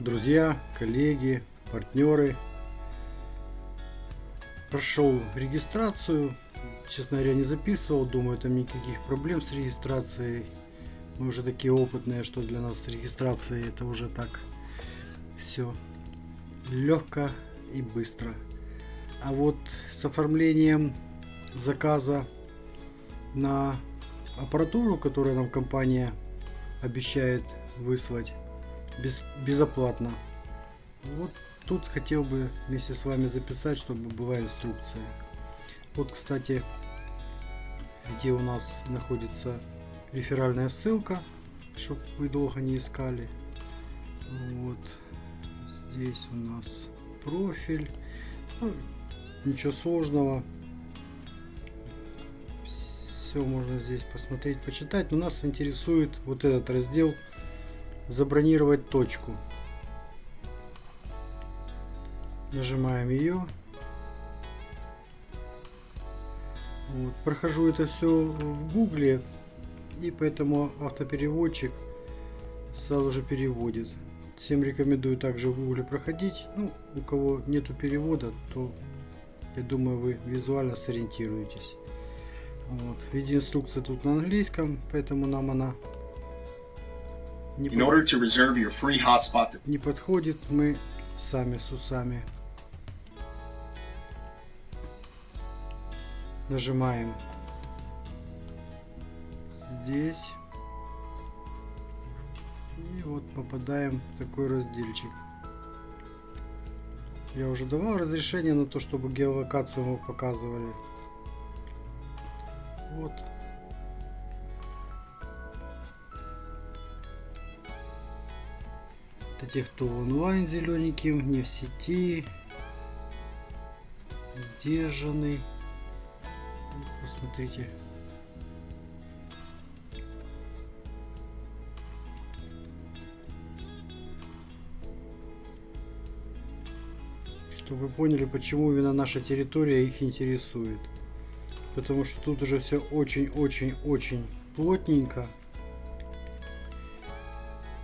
друзья, коллеги, партнеры. Прошел регистрацию. Честно говоря, не записывал. Думаю, там никаких проблем с регистрацией. Мы уже такие опытные, что для нас с регистрацией это уже так все легко и быстро. А вот с оформлением заказа на аппаратуру, которую нам компания обещает выслать без, безоплатно. Вот тут хотел бы вместе с вами записать, чтобы была инструкция. Вот, кстати, где у нас находится реферальная ссылка, чтобы вы долго не искали. Вот здесь у нас профиль. Ну, ничего сложного. Все можно здесь посмотреть, почитать. Но нас интересует вот этот раздел забронировать точку. Нажимаем ее. Вот. Прохожу это все в гугле и поэтому автопереводчик сразу же переводит. Всем рекомендую также в гугле проходить. Ну, у кого нету перевода, то я думаю вы визуально сориентируетесь. Вот. Видеоинструкция тут на английском, поэтому нам она не, In order to reserve your free hotspot. не подходит. Мы сами с усами. Нажимаем здесь. И вот попадаем в такой разделчик. Я уже давал разрешение на то, чтобы геолокацию мы показывали. Вот. Это те, кто онлайн зелененьким, не в сети. Сдержанный. Посмотрите. чтобы вы поняли, почему именно наша территория их интересует. Потому что тут уже все очень-очень-очень плотненько.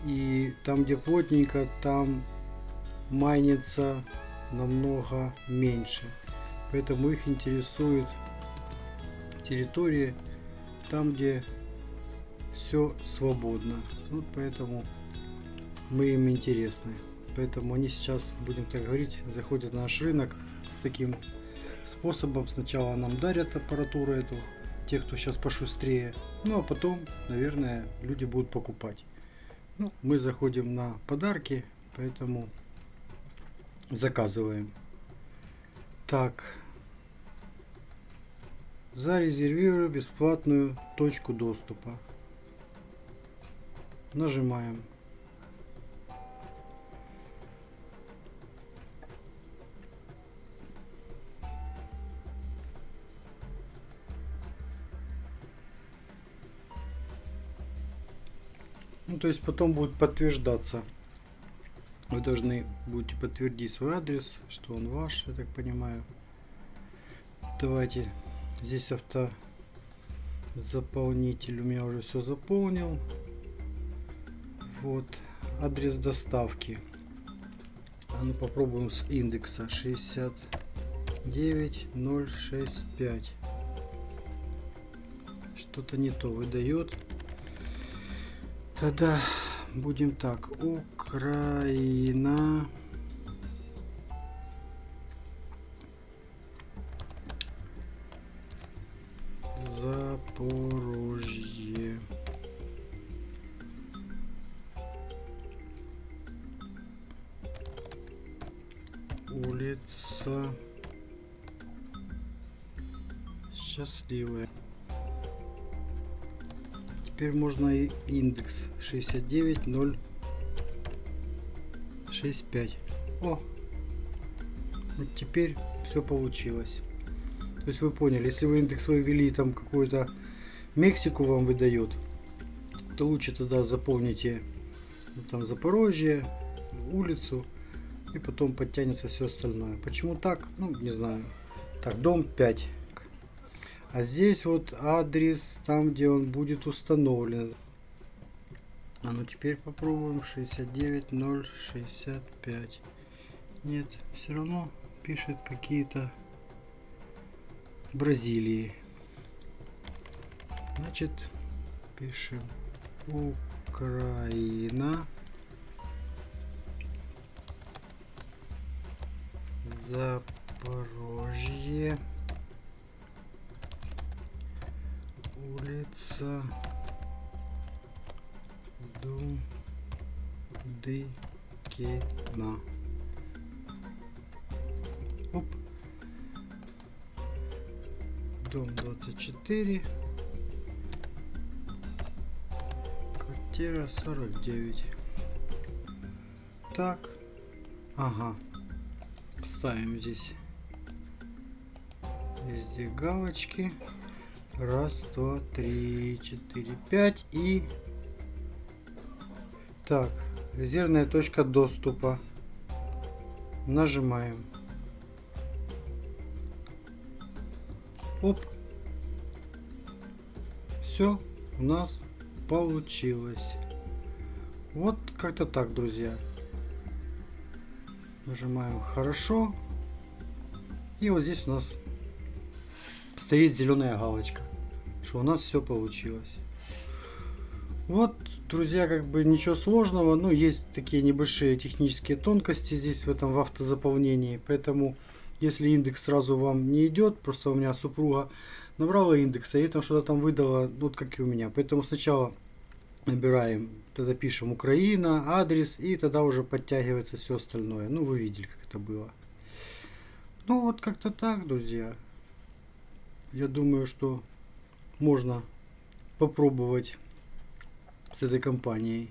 И там, где плотненько, там майнится намного меньше. Поэтому их интересует территории там, где все свободно. Вот поэтому мы им интересны. Поэтому они сейчас, будем так говорить, заходят на наш рынок с таким способом. Сначала нам дарят аппаратуру эту, те, кто сейчас пошустрее. Ну а потом, наверное, люди будут покупать. Ну, мы заходим на подарки, поэтому заказываем. Так. Зарезервирую бесплатную точку доступа. Нажимаем. Ну, то есть потом будет подтверждаться. Вы должны будете подтвердить свой адрес, что он ваш, я так понимаю. Давайте. Здесь авто заполнитель у меня уже все заполнил. Вот. Адрес доставки. А ну попробуем с индекса 69065. Что-то не то выдает. Тогда будем так. Украина. Запорожье. Улица Счастливая теперь можно и индекс 69065 о! Вот теперь все получилось. То есть вы поняли если вы индекс свой ввели там какую-то мексику вам выдает то лучше тогда заполните ну, там запорожье улицу и потом подтянется все остальное. Почему так? Ну не знаю. Так дом 5 а здесь вот адрес, там где он будет установлен. А ну теперь попробуем 69065. Нет, все равно пишет какие-то Бразилии. Значит, пишем Украина. Запорожье. Улица Дудыкина. Оп. Дом 24. Квартира 49. Так. Ага. Ставим здесь везде галочки. Раз, два, три, четыре, пять и... Так, резервная точка доступа. Нажимаем. Оп. Все у нас получилось. Вот как-то так, друзья. Нажимаем хорошо. И вот здесь у нас стоит зеленая галочка, что у нас все получилось. Вот, друзья, как бы ничего сложного, но есть такие небольшие технические тонкости здесь в этом в автозаполнении, поэтому если индекс сразу вам не идет, просто у меня супруга набрала индекс, и там что-то там выдала, вот как и у меня, поэтому сначала набираем, тогда пишем Украина, адрес, и тогда уже подтягивается все остальное, ну вы видели, как это было. Ну вот как-то так, друзья я думаю, что можно попробовать с этой компанией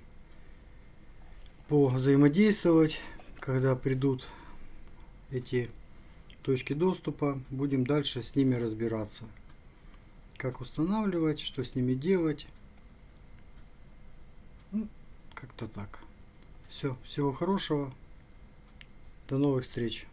взаимодействовать, когда придут эти точки доступа, будем дальше с ними разбираться. Как устанавливать, что с ними делать. Ну, как-то так. Все, всего хорошего. До новых встреч.